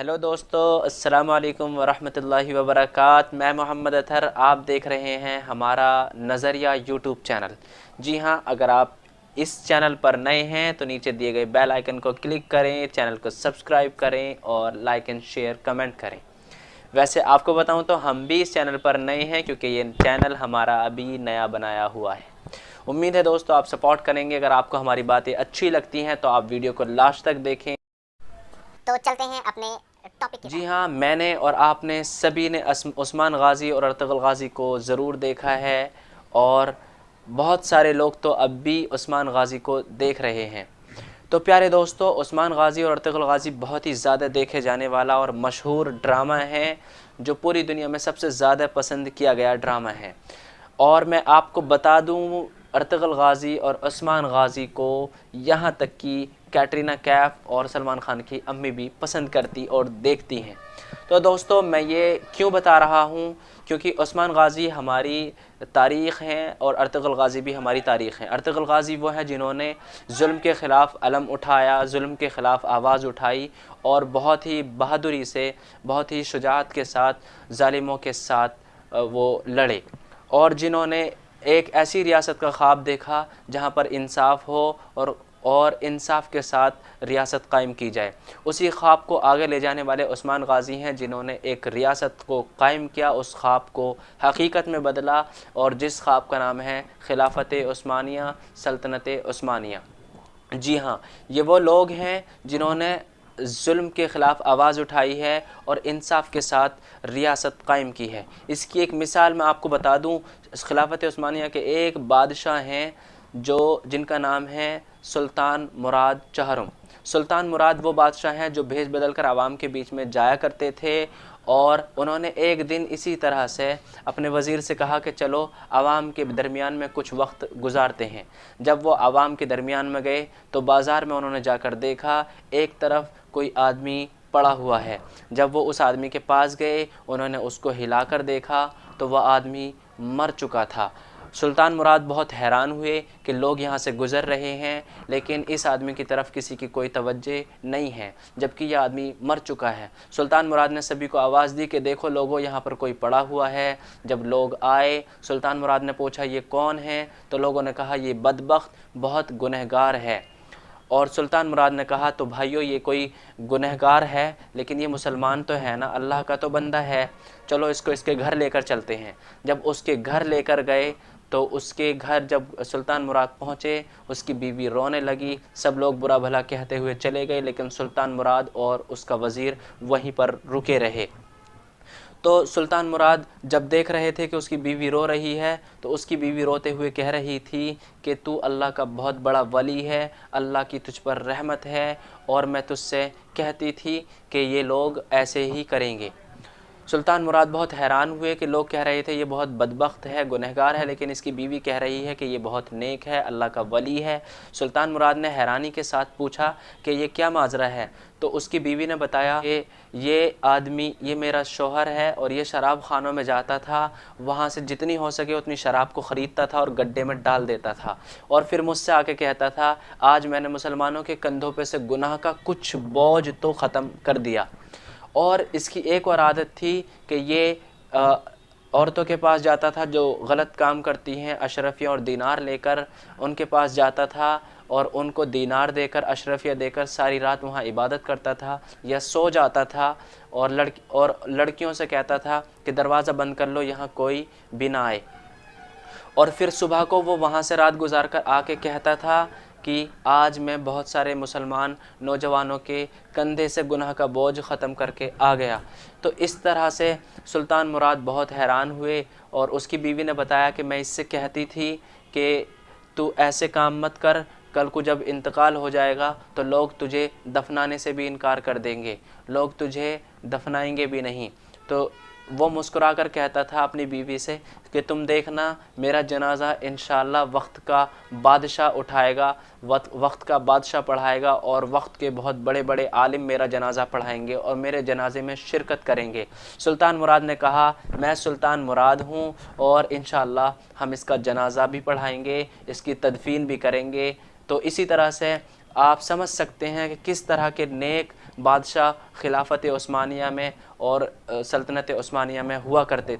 Hello दोस्तों, अस्सलाम वालेकुम वरहमतुल्लाहि वबरकात। मैं मोहम्मद अतहर आप देख रहे हैं हमारा नज़रिया यूट्यूब चैनल। जी हाँ अगर आप इस चैनल पर नए हैं तो नीचे दिए गए बेल आइकन को क्लिक करें, चैनल को सब्सक्राइब करें और लाइक एंड शेयर कमेंट करें। वैसे आपको बताऊँ तो हम भी इस चैनल पर नए हैं, क्योंकि ये चैनल हमारा अभी नया बनाया हुआ है। उम्मीद है दोस्तों, आप सपोर्ट करेंगे। अगर आपको हमारी बातें अच्छी लगती हैं तो आप वीडियो को लास्ट तक देखें। तो चलते हैं अपने टॉपिक जी हाँ। मैंने और आपने सभी ने उस्मान गाज़ी और अर्तगल गाज़ी को ज़रूर देखा है और बहुत सारे लोग तो अब भी उस्मान गाज़ी को देख रहे हैं। तो प्यारे दोस्तों उस्मान गाज़ी और अर्तगल गाज़ी बहुत ही ज़्यादा देखे जाने वाला और मशहूर ड्रामा है जो पूरी दुनिया में सबसे ज़्यादा पसंद किया गया ड्रामा है। और मैं आपको बता दूँ अर्तगल गाज़ी और उस्मान गाज़ी को यहाँ तक कि कैटरीना कैफ और सलमान खान की अम्मी भी पसंद करती और देखती हैं। तो दोस्तों, मैं ये क्यों बता रहा हूँ? क्योंकि उस्मान गाज़ी हमारी तारीख़ हैं और अर्तगल गाज़ी भी हमारी तारीख़ हैं। अर्तगल गाज़ी वो हैं जिन्होंने जुल्म के ख़िलाफ़ अलम उठाया, जुल्म के ख़िलाफ़ आवाज़ उठाई और बहुत ही बहादुरी से, बहुत ही शुजात के साथ ालिमों के साथ वो लड़े। और जिन्होंने एक ऐसी रियासत का ख्वाब देखा जहाँ पर इंसाफ हो और और इंसाफ के साथ रियासत कायम की जाए। उसी ख्वाब को आगे ले जाने वाले उस्मान गाज़ी हैं, जिन्होंने एक रियासत को कायम किया। उस ख्वाब को हकीकत में बदला और जिस ख्वाब का नाम है खिलाफत उस्मानिया, सल्तनत उस्मानिया। जी हाँ ये वो लोग हैं जिन्होंने जुल्म के ख़िलाफ़ आवाज़ उठाई है और इंसाफ के साथ रियासत कायम की है। इसकी एक मिसाल मैं आपको बता दूँ, खिलाफत उस्मानिया के एक बादशाह हैं जो, जिनका नाम है सुल्तान मुराद चहरम। सुल्तान मुराद वो बादशाह हैं जो भेज बदल कर आवाम के बीच में जाया करते थे और उन्होंने एक दिन इसी तरह से अपने वज़ीर से कहा कि चलो, आवाम के दरमियान में कुछ वक्त गुजारते हैं। जब वो आवाम के दरमियान में गए तो बाज़ार में उन्होंने जाकर देखा, एक तरफ़ कोई आदमी पड़ा हुआ है। जब वो उस आदमी के पास गए, उन्होंने उसको हिला कर देखा तो वह आदमी मर चुका था। सुल्तान मुराद बहुत हैरान हुए कि लोग यहाँ से गुज़र रहे हैं, लेकिन इस आदमी की तरफ़ किसी की कोई तवज्जो नहीं है, जबकि यह आदमी मर चुका है। सुल्तान मुराद ने सभी को आवाज़ दी कि देखो लोगों, यहाँ पर कोई पड़ा हुआ है। जब लोग आए, सुल्तान मुराद ने पूछा, ये कौन है? तो लोगों ने कहा, ये बदबख्त, बहुत गुनहगार है। और सुल्तान मुराद ने कहा तो भाइयों, ये कोई गुनहगार है? लेकिन ये मुसलमान तो है ना? अल्लाह का तो बंदा है। चलो इसको इसके घर लेकर चलते हैं। जब उसके घर लेकर गए तो उसके घर जब सुल्तान मुराद पहुँचे, उसकी बीवी रोने लगी। सब लोग बुरा भला कहते हुए चले गए, लेकिन सुल्तान मुराद और उसका वज़ीर वहीं पर रुके रहे। तो सुल्तान मुराद जब देख रहे थे कि उसकी बीवी रो रही है तो उसकी बीवी रोते हुए कह रही थी कि तू अल्लाह का बहुत बड़ा वली है, अल्लाह की तुझ पर रहमत है, और मैं तुझसे कहती थी कि ये लोग ऐसे ही करेंगे। सुल्तान मुराद बहुत हैरान हुए कि लोग कह रहे थे, ये बहुत बदबख्त है, गुनहगार है, लेकिन इसकी बीवी कह रही है कि, ये बहुत नेक है, अल्लाह का वली है। सुल्तान मुराद ने हैरानी के साथ पूछा कि, ये क्या माजरा है? तो उसकी बीवी ने बताया कि, ये आदमी, ये मेरा शोहर है और ये शराब खानों में जाता था, वहाँ से जितनी हो सके उतनी शराब को ख़रीदता था और गड्ढे में डाल देता था। और फिर मुझसे आके कहता था, आज मैंने मुसलमानों के कंधों पे से गुनाह का कुछ बोझ तो ख़त्म कर दिया। और इसकी एक और आदत थी कि ये औरतों के पास जाता था जो गलत काम करती हैं, अशरफिया और दीनार लेकर उनके पास जाता था और उनको दीनार देकर, अशरफिया देकर सारी रात वहाँ इबादत करता था या सो जाता था और लड़की, और लड़कियों से कहता था कि दरवाज़ा बंद कर लो, यहाँ कोई बिना आए। और फिर सुबह को वो वहाँ से रात गुजार कर आके कहता था कि आज मैं बहुत सारे मुसलमान नौजवानों के कंधे से गुनाह का बोझ ख़त्म करके आ गया। तो इस तरह से सुल्तान मुराद बहुत हैरान हुए और उसकी बीवी ने बताया कि मैं इससे कहती थी कि तू ऐसे काम मत कर, कल को जब इंतकाल हो जाएगा तो लोग तुझे दफनाने से भी इनकार कर देंगे, लोग तुझे दफनाएँगे भी नहीं। तो वो मुस्कुरा कर कहता था अपनी बीवी से कि तुम देखना, मेरा जनाजा इन वक्त का बादशाह उठाएगा वक्त वक्त का बादशाह पढ़ाएगा और वक्त के बहुत बड़े बड़े आलिम मेरा जनाजा पढ़ाएँगे और मेरे जनाजे में शिरकत करेंगे। सुल्तान मुराद ने कहा, मैं सुल्तान मुराद हूँ और इन हम इसका जनाजा भी पढ़ाएँगे, इसकी तदफीन भी करेंगे। तो इसी तरह से आप समझ सकते हैं कि किस तरह के नेक बादशाह खिलाफत उस्मानिया में और सल्तनत उस्मानिया में हुआ करते थे।